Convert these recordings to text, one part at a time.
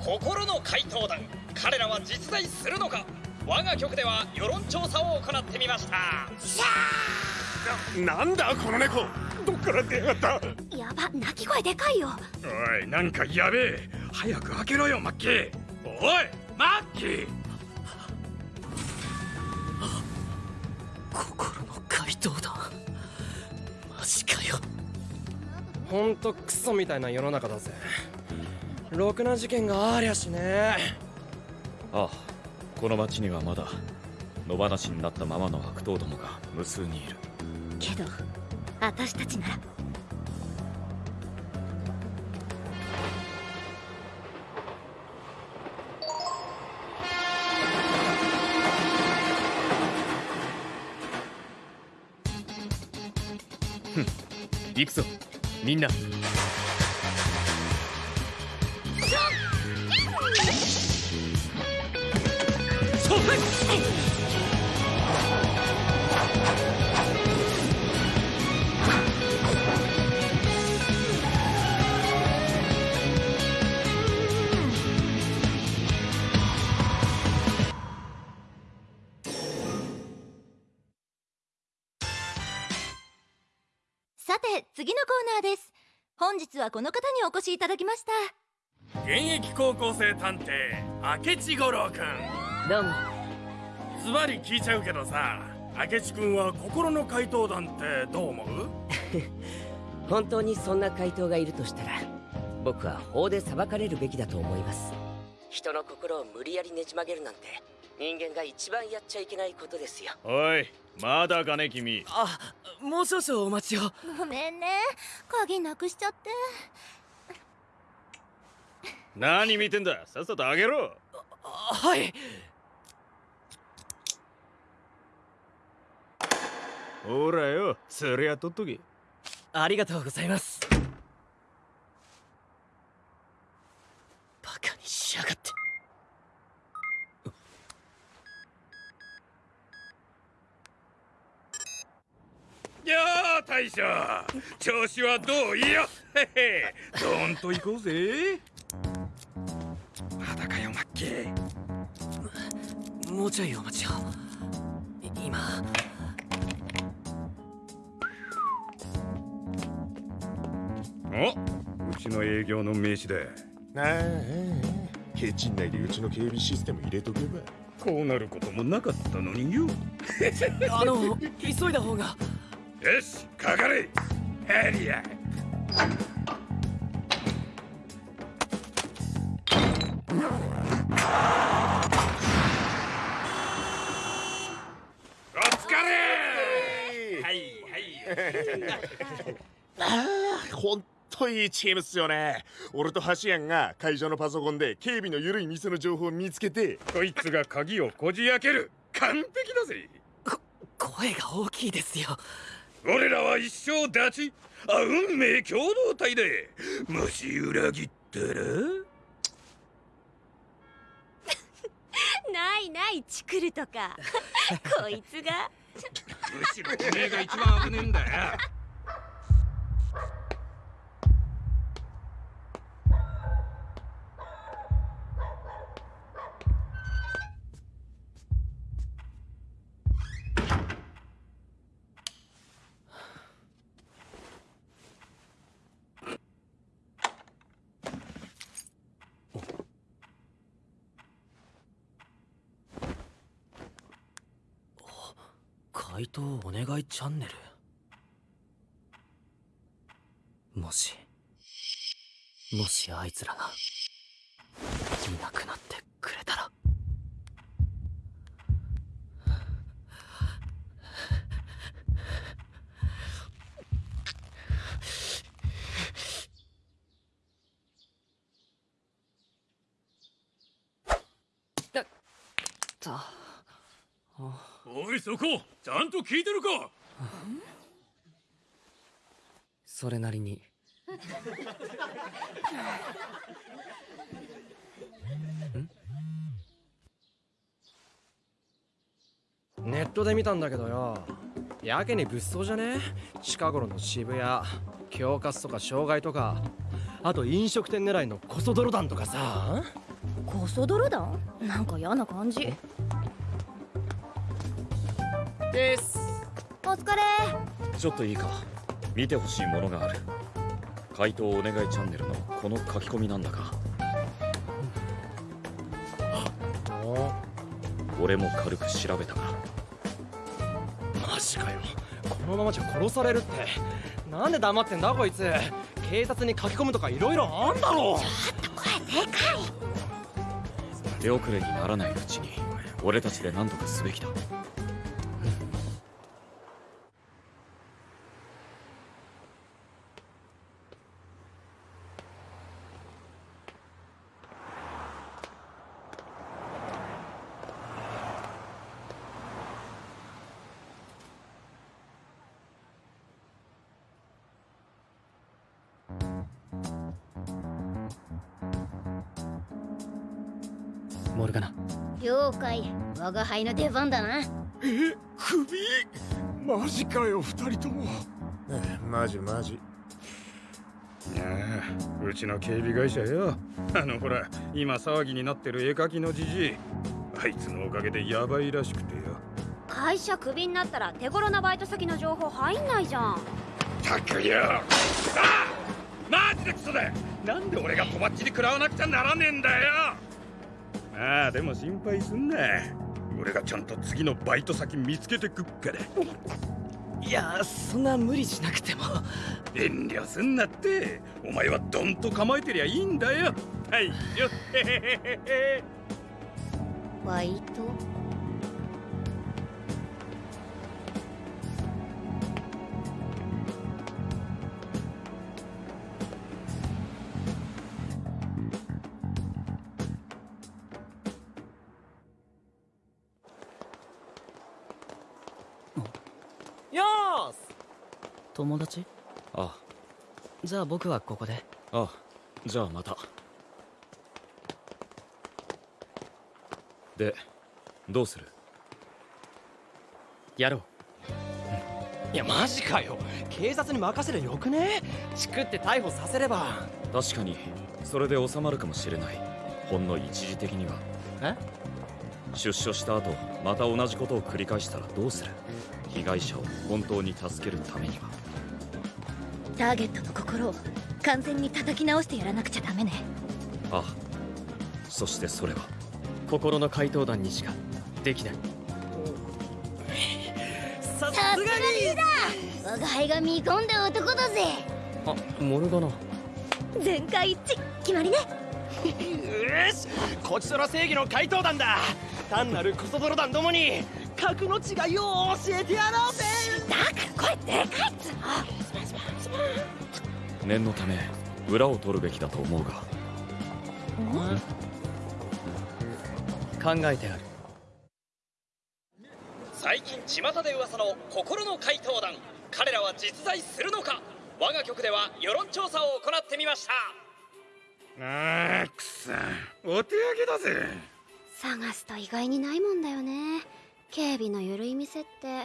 心の怪盗団彼らは実在するのか。我が局では世論調査を行ってみました。シャーなんだこの猫。どっから出やがった。やば鳴き声でかいよ。おいなんかやべえ。早く開けろよマッキー。おいマッキー。心の怪盗団マジかよ。ほんとクソみたいな世の中だぜろくな事件がありゃしねああこの町にはまだ野放しになったままの悪党どもが無数にいる。けど私たちなら。行くぞ。みんなさて次のコーナーです。本日はこの方にお越しいただきました。現役高校生探偵明智五郎くん。どうも。ズバリ聞いちゃうけどさ明智くんは心の怪盗団ってどう思う？本当にそんな怪盗がいるとしたら僕は法で裁かれるべきだと思います。人の心を無理やりねじ曲げるなんて人間が一番やっちゃいけないことですよ。おいまだかね君。あもう少々お待ちを。ごめんね。鍵なくしちゃって。何見てんだ？さっさとあげろ。はい。ほらよそりゃ取っとけ。ありがとうございますバカにしやがってやあ大将調子はどういや。へへ。どんと行こうぜ。まだかよマッキー。もうちょいお待ちを。今。おうちの営業の名刺だああケチんないでうちの警備システム入れとけば。こうなることもなかったのによ。あの急いだ方がよしかかれヘリア。お疲れ。はいはい。ああほんといいチームっすよね。俺と橋ンが会場のパソコンで警備の緩い店の情報を見つけてこいつが鍵をこじ開ける。完璧だぜ。声が大きいですよ俺らは一生立ちあ運命共同体でもし裏切ったら ないないチクるとか。こいつが。むしろおめえが一番危ねえんだよ怪盗お願いチャンネル。もしもしあいつらがいなくなってくれたら。だったおいそこちゃんと聞いてるか。それなりに。ネットで見たんだけどよ。やけに物騒じゃね？近頃の渋谷恐喝とか傷害とか。あと飲食店狙いのコソ泥団とかさ。コソ泥団？なんか嫌な感じです。お疲れ。ちょっといいか。見てほしいものがある。回答お願いチャンネルのこの書き込みなんだが。俺も軽く調べたが。マジかよ。このままじゃ殺されるって。なんで黙ってんだこいつ。警察に書き込むとかいろいろあんだろ。手遅れにならないうちに俺たちで何とかすべきだ解我が輩の出番だな。え首？マジかよ二人とも。マジマジ。いやあうちの警備会社よ。あのほら今騒ぎになってる絵描きのじじい。あいつのおかげでヤバいらしくてよ。会社クビになったら手頃なバイト先の情報入んないじゃん。たくよ。あマジでクソだなんで俺がとばっちり食らわなくちゃならねえんだよ。ああでも心配すんな俺がちゃんと次のバイト先見つけてくっからいやそんな無理しなくても。遠慮すんなって。お前はドンと構えてりゃいいんだよ。はいよへへへへバイト？友達？あ。じゃあ僕はここで。あじゃあまた。でどうする？やろう。いやマジかよ。警察に任せりゃよくね？チクって逮捕させれば。確かにそれで収まるかもしれない。ほんの一時的には。え？出所した後また同じことを繰り返したらどうする？被害者を本当に助けるためにはターゲットの心を完全に叩き直してやらなくちゃダメね。あそしてそれは。心の怪盗団にしかできない。ささすがリーダー我が輩が見込んだ男だぜ。あモルガナ。よ全会一致。決まりね。し。こちとら正義の怪盗団だ。単なるコソ泥団どもに格の違いを教えてやろうぜ。だか。ら声でかいっつ念のため裏を取るべきだと思うが。考えてある。最近巷で噂の心の怪盗団。彼らは実在するのか。我が局では世論調査を行ってみました。あーくさお手上げだぜ。探すと意外にないもんだよね。警備の緩い店って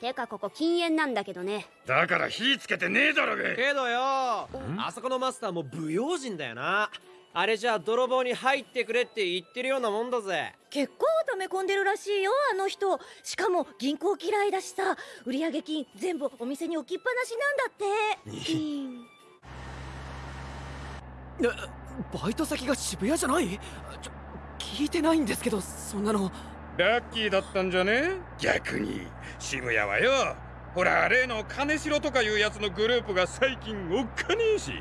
てかここ禁煙なんだけどね。だから火つけてねえだろが。けどよあそこのマスターも不用心だよな。あれじゃあ泥棒に入ってくれって言ってるようなもんだぜ。結構溜め込んでるらしいよあの人。しかも銀行嫌いだしさ。売上金全部お店に置きっぱなしなんだって。うん。バイト先が渋谷じゃない？ちょ聞いてないんですけどそんなのラッキーだったんじゃね？逆に。渋谷はよほら例の金城とかいうやつのグループが最近おっかねえし。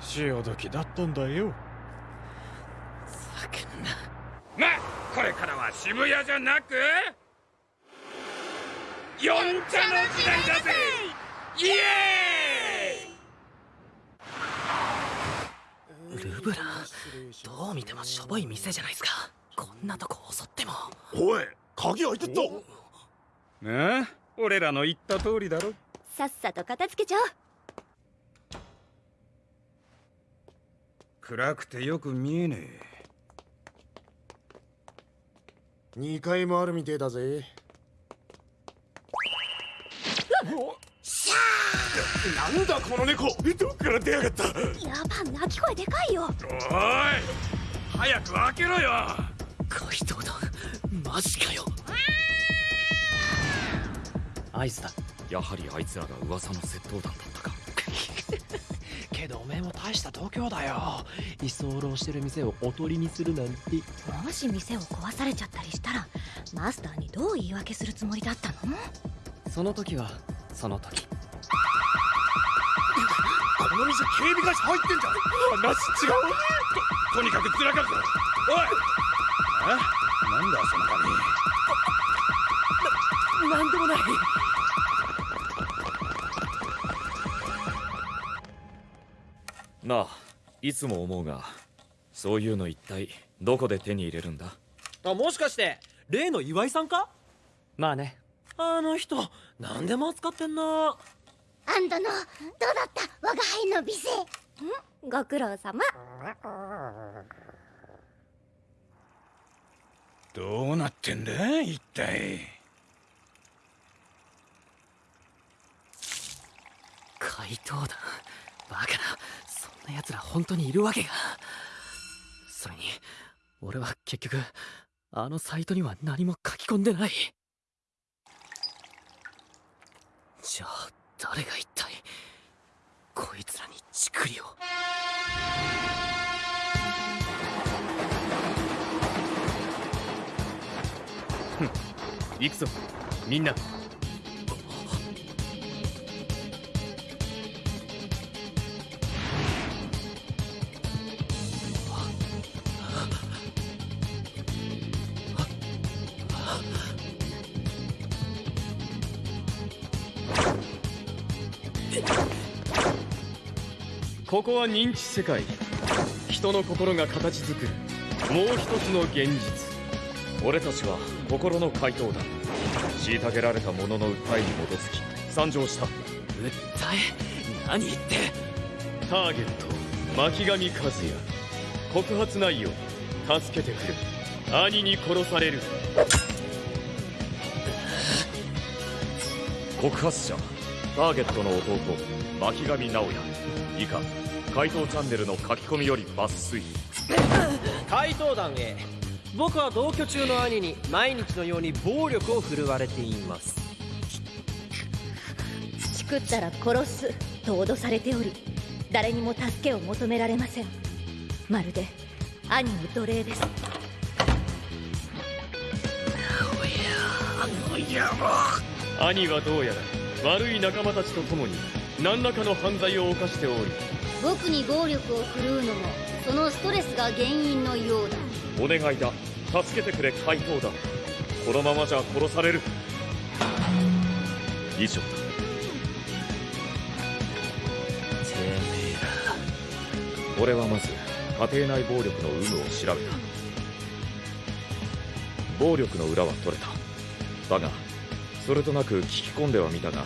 潮時だったんだよ。さけんな。まあこれからは渋谷じゃなく四茶の時代だぜ！イエーイ！ルブラどう見てもしょぼい店じゃないですかこんなとこ襲っても。おい鍵開いてった。ああ俺らの言った通りだろ。さっさと片付けちゃおう。暗くてよく見えねえ。2階もあるみてえだぜ。なんだこの猫。どっから出やがった。やば鳴き声でかいよ。おい早く開けろよ怪盗団マジかよ。合図だ。やはりあいつらが噂の窃盗団だったか。けどおめえも大した度胸だよ。居候してる店をおとりにするなんて。もし店を壊されちゃったりしたらマスターにどう言い訳するつもりだったの？その時はその時。この店警備会社入ってんじゃん。話違う。ととにかくずらかるぞ。おい！えなんだその紙なんでもないなあいつも思うがそういうの一体どこで手に入れるんだ？あもしかして例の岩井さんか？まあね。あの人何でも扱ってんな。あんたのどうだった？我が輩の美声。ん？ご苦労様どうなってんだ一体。怪盗団バカな。そんな奴ら本当にいるわけが。それに俺は結局あのサイトには何も書き込んでない。じゃあ誰が一体こいつらにチクリを。行くぞ。みんな。ここは認知世界。人の心が形作る。もう一つの現実。俺たちは心の怪盗団虐げられた者の訴えに基づき参上した。訴え？何言って？ターゲット巻上和也。告発内容助けてくれ。兄に殺される。告発者ターゲットの弟巻上直也以下怪盗チャンネルの書き込みより抜粋。怪盗団 A 僕は同居中の兄に毎日のように暴力を振るわれています。チクったら殺すと脅されており誰にも助けを求められません。まるで兄の奴隷です。兄はどうやら悪い仲間たちと共に何らかの犯罪を犯しており。僕に暴力を振るうのもそのストレスが原因のようだお願いだ。助けてくれ怪盗団このままじゃ殺される。以上。だてめえ俺はまず家庭内暴力の有無を調べた。暴力の裏は取れた。だがそれとなく聞き込んではみたが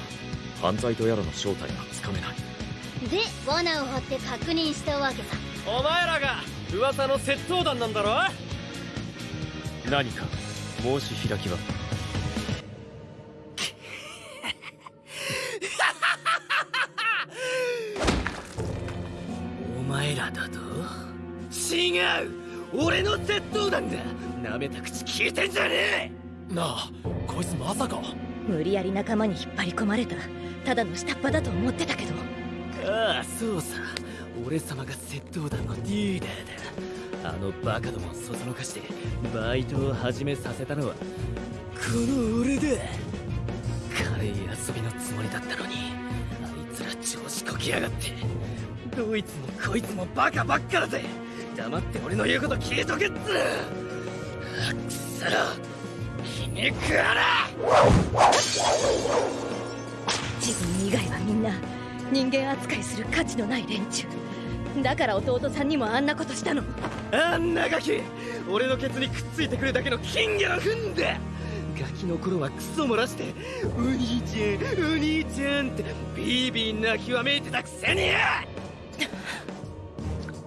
犯罪とやらの正体がつかめない。で罠を張って確認したわけさ。らお前らが噂の窃盗団なんだろ？何か申し開きは？お前らだと？違う！俺の窃盗団だ舐めた口聞いてんじゃねえ！なあこいつまさか。無理やり仲間に引っ張り込まれたただの下っ端だと思ってたけど。ああそうさ俺様が窃盗団のリーダーだあのバカどもをそそのかしてバイトを始めさせたのはこの俺だ軽い遊びのつもりだったのに。あいつら調子こきやがってどいつもこいつもバカばっかだぜ。黙って俺の言うこと聞いとけっつ。うくそ気に食わな自分以外はみんな人間扱いする価値のない連中。だから弟さんにもあんなことしたの。あんなガキ俺のケツにくっついてくるだけの金魚の糞だガキの頃はクソ漏らして「お兄ちゃんお兄ちゃん」ってビービー泣きわめいてたくせに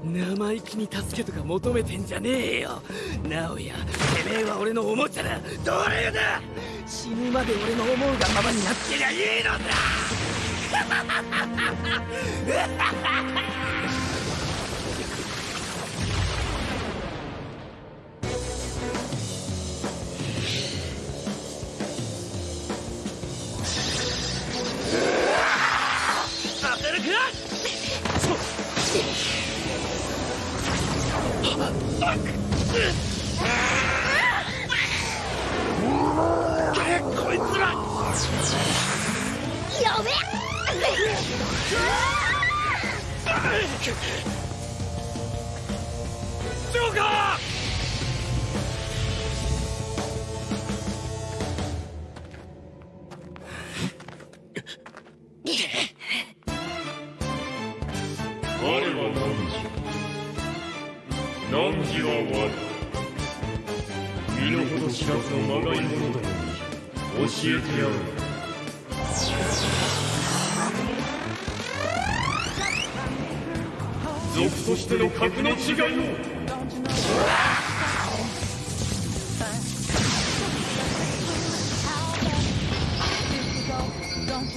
生意気に助けとか求めてんじゃねえよ。直哉てめえは俺のおもちゃだ。奴隷だ。死ぬまで俺の思うがままになってりゃいいのだ。こいジョーカー！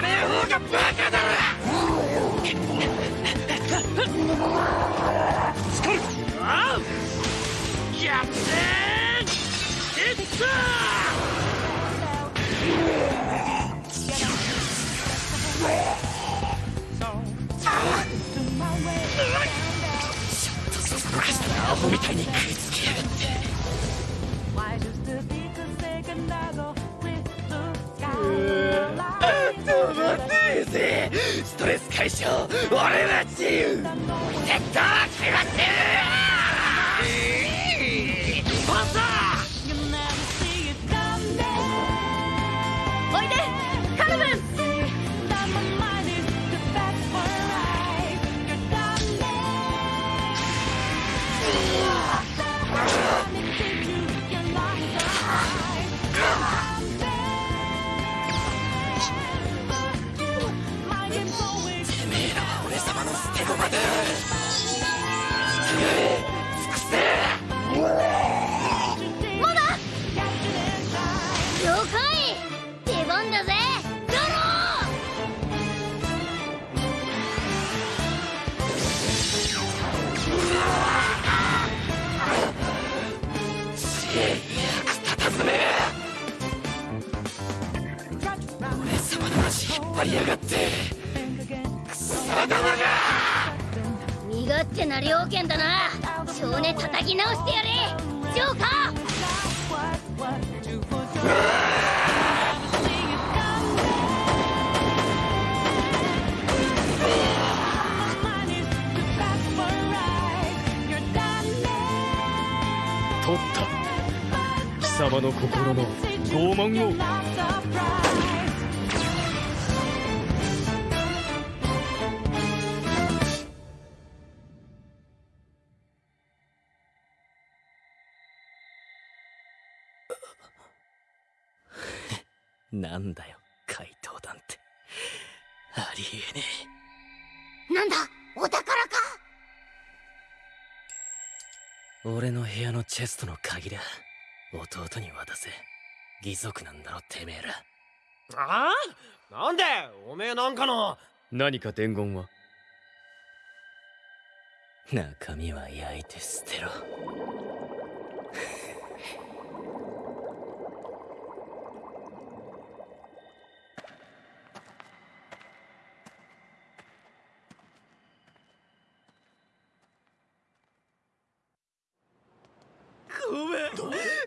使わねえ方がバカだスカルあうやってーいったアホみたいに食いつきやがってぜ。ストレス解消。俺は自由。セットは俺様の足引っ張りやがって。身勝手な猟犬だな。少年叩き直してやれ。ジョーカー様の心の拷問を。なんだよ怪盗団って。ありえねなんだお宝か？え俺の部屋のチェストの鍵だ弟に渡せ。義足なんだろてめえら。ああ？なんで？おめえなんかの？何か伝言は？中身は焼いて捨てろ。ごめん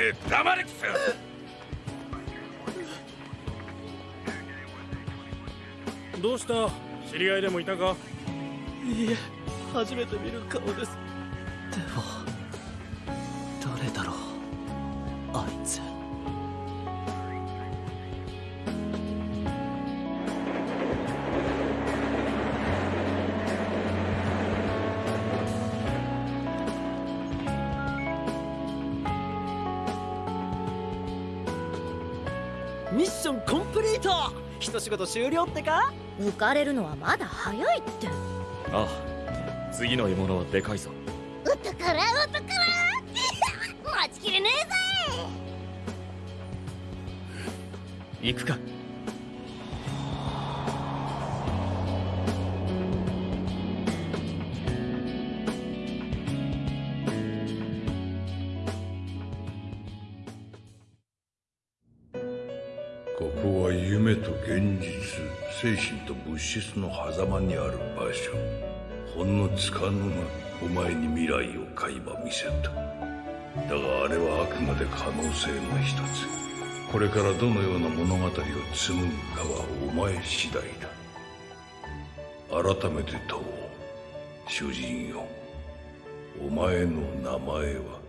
ス黙れクスどうした？知り合いでもいたか？いいえ初めて見る顔です。でも誰だろう一仕事終了ってか？浮かれるのはまだ早いって。ああ次の獲物はでかいぞ。お宝お宝待ちきれねえぜ。行くか夢と現実精神と物質の狭間にある場所。ほんのつかぬがお前に未来を垣間見せた。だがあれはあくまで可能性の一つ。これからどのような物語を紡ぐかはお前次第だ。改めて問おう主人よ。お前の名前は？